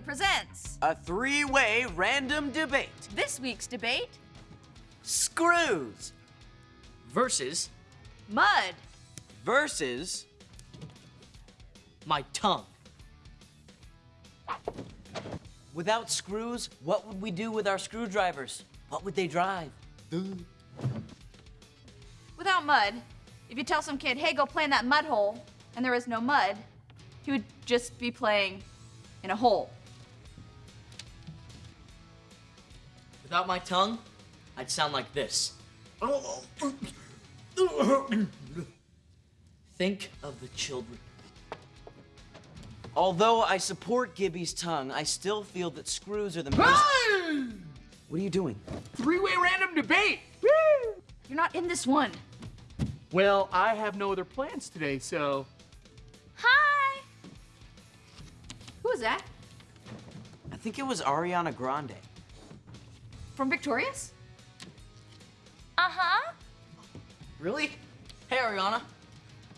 presents A three way random debate. this week's debate Screws versus Mud. versus my tongue. Without screws, what would we do with our screwdrivers? What would they drive? Without mud, if you tell some kid, hey, go play in that mud hole, and there is no mud, he would just be playing in a hole. Without my tongue, I'd sound like this. Think of the children. Although I support Gibby's tongue, I still feel that screws are the most. What are you doing? Three-way random debate. You're not in this one. Well, I have no other plans today, so Hi! Who is that? I think it was Ariana Grande. From Victorious? Uh-huh. Really? Hey, Ariana.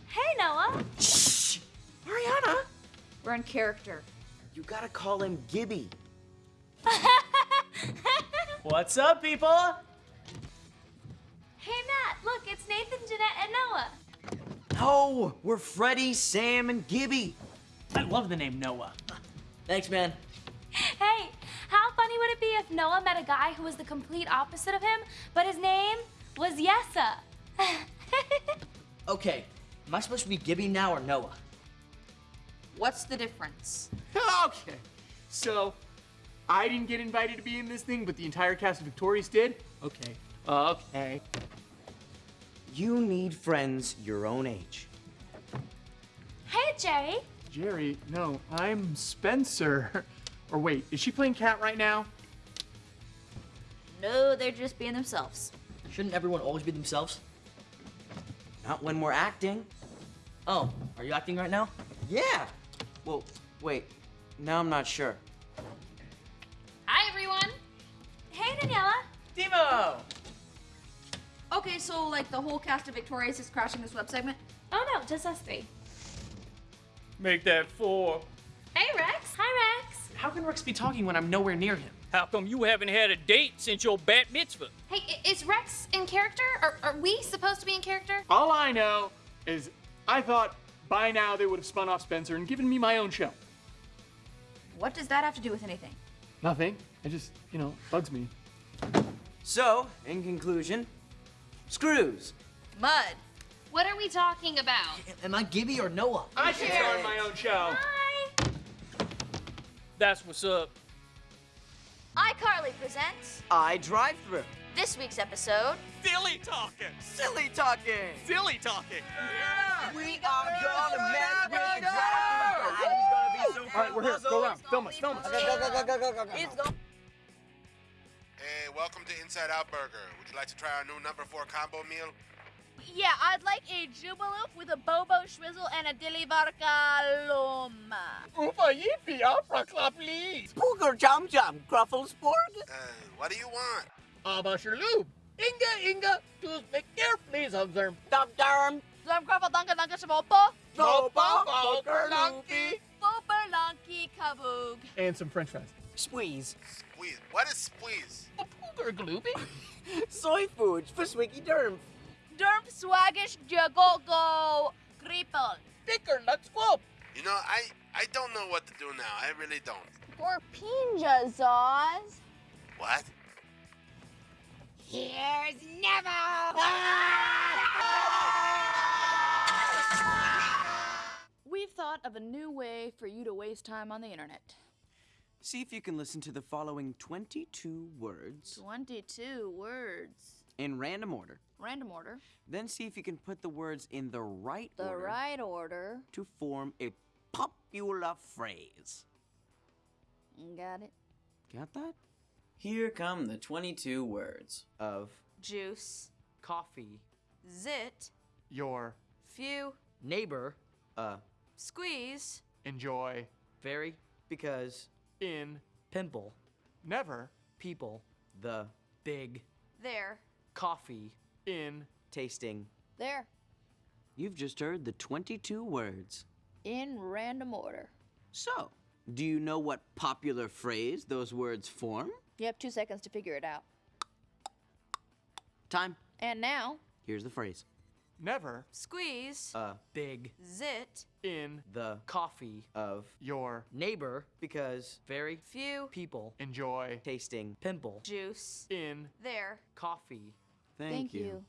Hey, Noah. Shh! Ariana! We're in character. You gotta call him Gibby. What's up, people? Hey, Matt, look, it's Nathan, Jennette, and Noah. No, we're Freddie, Sam, and Gibby. I love the name Noah. Thanks, man. It be if Noah met a guy who was the complete opposite of him, but his name was Yessa? Okay, am I supposed to be Gibby now or Noah? What's the difference? okay. So, I didn't get invited to be in this thing, but the entire cast of Victorious did. Okay. Okay. You need friends your own age. hey, Jerry. Jerry, no, I'm Spencer. Or wait, is she playing cat right now? No, they're just being themselves. Shouldn't everyone always be themselves? Not when we're acting. Oh, are you acting right now? Yeah. Well, wait. Now I'm not sure. Hi, everyone. Hey, Daniella. Demo! Okay, so like the whole cast of Victorious is crashing this web segment? Oh, no, just us three. Make that four. Hey, Rex. Hi, Rex. How can Rex be talking when I'm nowhere near him? How come you haven't had a date since your bat mitzvah? Hey, is Rex in character? Or are we supposed to be in character? All I know is I thought by now they would have spun off Spencer and given me my own show. What does that have to do with anything? Nothing. It just, you know, bugs me. So, in conclusion, screws. Mud. What are we talking about? Am I Gibby or Noah? I should start my own show. Hi. That's what's up. iCarly presents I drive through. this week's episode. Silly talking. Silly talking. Silly talking. We are gonna mess with the driver. He's gonna be so All right, we're here. Go around. Film us. Film us. Hey, welcome to Inside Out Burger. Would you like to try our new number four combo meal? Yeah, I'd like a Jubiloop with a Bobo Schwizzle and a Dilly Vodka Loma. Ufa yippee, opera club please. Booger Jum Jum, Grufflesporg. Uh, what do you want? Abasher lube. Inga, Inga, to make care, please observe. Dum Dum. Zum Gruffle Dunka Dunka Shabopo. Boba, Boker, Lunky. Booper Lonky Kaboog. And some french fries. Squeeze. Squeeze. What is squeeze? A pooger gloopy. Soy foods for Swiggy Derm. Derm Swaggish Jagogo Creeple. Dicker, nuts, whoop. You know, I I don't know what to do now. I really don't. For Pinja Zaws. What? Here's never. We've thought of a new way for you to waste time on the internet. See if you can listen to the following 22 words 22 words. In random order. Random order. Then see if you can put the words in the right The order right order. to form a popular phrase. Got it. Got that? Here come the 22 words Of Juice. Coffee. Zit. Your Few. Neighbor. uh Squeeze. enjoy Very. because in Pimple. never People. the Big. There. Coffee. in tasting. There. You've just heard the 22 words. In random order. So, Do you know what popular phrase those words form? You have two seconds to figure it out. Time. And now, Here's the phrase. Never Squeeze. A big Zit. in the Coffee. of your Neighbor. because Very Few. people. enjoy tasting Pimple. Juice. in their Coffee. Thank, thank you.